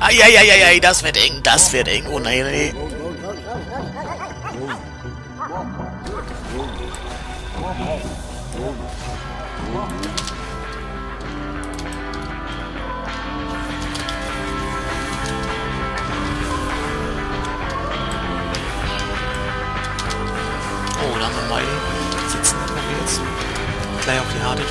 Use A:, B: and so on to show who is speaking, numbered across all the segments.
A: Eieieiei, das wird eng, das wird eng. Oh nein, nein. Oh, da haben wir mal sitzen. Dann wir jetzt gleich auf die harte.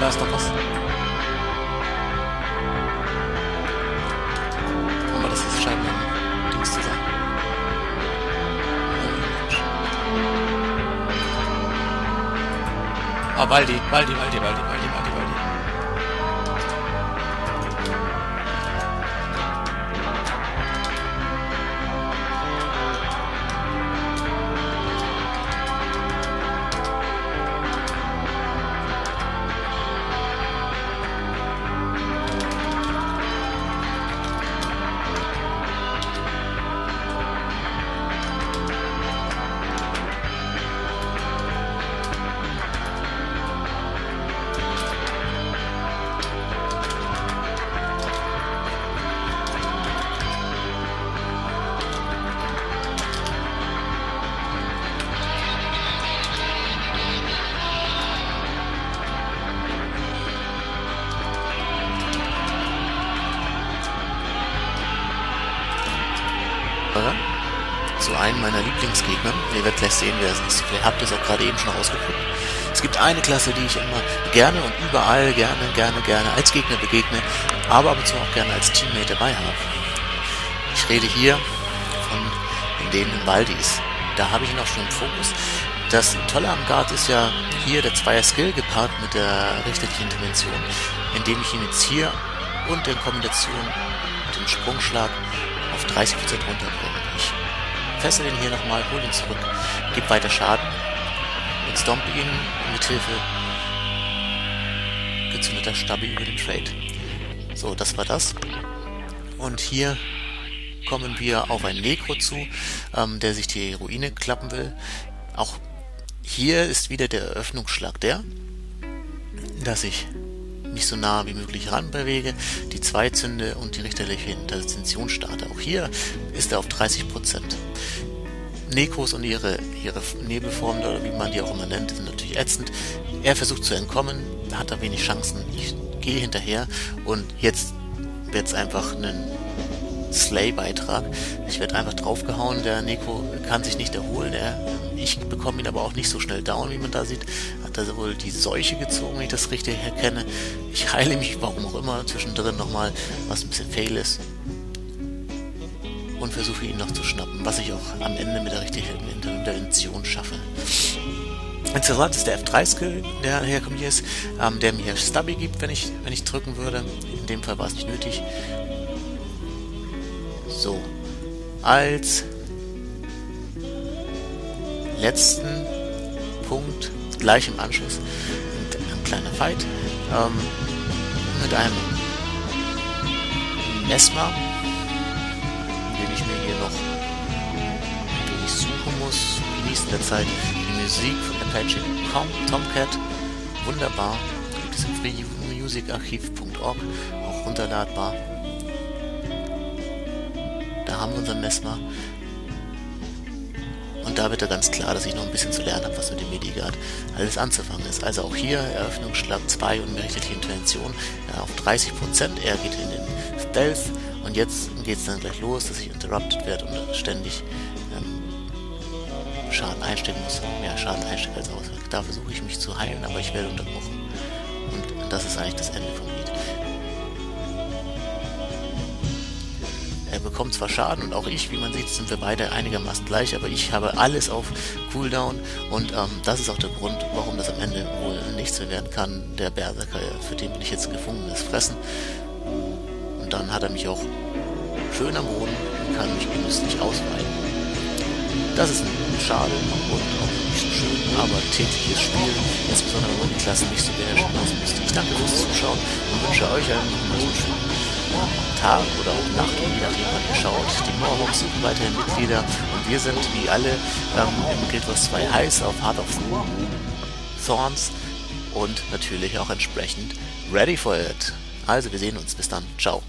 A: Da ist noch was. Aber das ist scheint ein Dings zu sein. Ah, Waldi, Waldi, Waldi, Waldi, Waldi, Waldi, Waldi. Zu einem meiner Lieblingsgegner. Ihr werdet gleich sehen, wer es ist. Ihr habt es auch gerade eben schon rausgeguckt. Es gibt eine Klasse, die ich immer gerne und überall gerne, gerne, gerne als Gegner begegne, aber ab und zu auch gerne als Teammate dabei habe. Ich rede hier von den Waldis. Da habe ich ihn auch schon im Fokus. Das Tolle am Guard ist ja hier der Zweier-Skill gepaart mit der richterlichen Intervention, indem ich ihn jetzt hier und in Kombination mit dem Sprungschlag auf 30% runterbringe. Fessel ihn hier nochmal, hole ihn zurück, gebe weiter Schaden und stompe ihn mit Hilfe gezündeter Stabi über den Trade. So, das war das. Und hier kommen wir auf einen Necro zu, ähm, der sich die Ruine klappen will. Auch hier ist wieder der Eröffnungsschlag der, dass ich mich so nah wie möglich ranbewege, die Zweizünde und die richterliche Intervention starte. Auch hier ist er auf 30%. Nekos und ihre, ihre Nebelformen, oder wie man die auch immer nennt, sind natürlich ätzend. Er versucht zu entkommen, hat da wenig Chancen. Ich gehe hinterher und jetzt wird es einfach ein Slay-Beitrag. Ich werde einfach draufgehauen, der Neko kann sich nicht erholen. Er, ich bekomme ihn aber auch nicht so schnell down, wie man da sieht. Hat er wohl die Seuche gezogen, wenn ich das richtig erkenne. Ich heile mich, warum auch immer, zwischendrin nochmal, was ein bisschen fail ist. Und versuche ihn noch zu schnappen, was ich auch am Ende mit der richtigen Intervention schaffe. Interessant ist der F3-Skill, der herkommt hier ist, ähm, der mir Stubby gibt, wenn ich, wenn ich drücken würde. In dem Fall war es nicht nötig. So. Als letzten Punkt, gleich im Anschluss, ein kleiner Fight ähm, mit einem Mesmer, den ich mir hier noch den ich suchen muss, genießen der Zeit. Die Musik von Apache Tomcat, wunderbar, gibt es im freemusicarchiv.org, auch runterladbar. Da haben wir unseren Mesmer. Da wird er ganz klar, dass ich noch ein bisschen zu lernen habe, was mit dem Medigat alles anzufangen ist. Also auch hier Eröffnungsschlag 2 und richtige Intervention ja, auf 30%. Er geht in den Stealth und jetzt geht es dann gleich los, dass ich interrupted werde und ständig ähm, Schaden einstecken muss. Mehr Schaden einstecken als aus. Da versuche ich mich zu heilen, aber ich werde unterbrochen. Und das ist eigentlich das Ende vom Lied. Bekommt zwar Schaden und auch ich, wie man sieht, sind wir beide einigermaßen gleich, aber ich habe alles auf Cooldown und ähm, das ist auch der Grund, warum das am Ende wohl nichts mehr werden kann. Der Berserker, für den bin ich jetzt gefundenes Fressen. und dann hat er mich auch schön am Boden und kann mich genüsslich ausweiten. Das ist schade und auch nicht so schön, aber tägliches Spiel, insbesondere wenn die Klassen nicht so beherrschen lassen müsste. Ich danke fürs Zuschauen und wünsche euch einen schönen Tag oder auch Nacht, je nachdem wann ihr schaut. Die Moorhawks sind weiterhin Mitglieder und wir sind wie alle ähm, im Guild Wars 2 heiß auf Heart of Thorns und natürlich auch entsprechend ready for it. Also wir sehen uns. Bis dann. Ciao.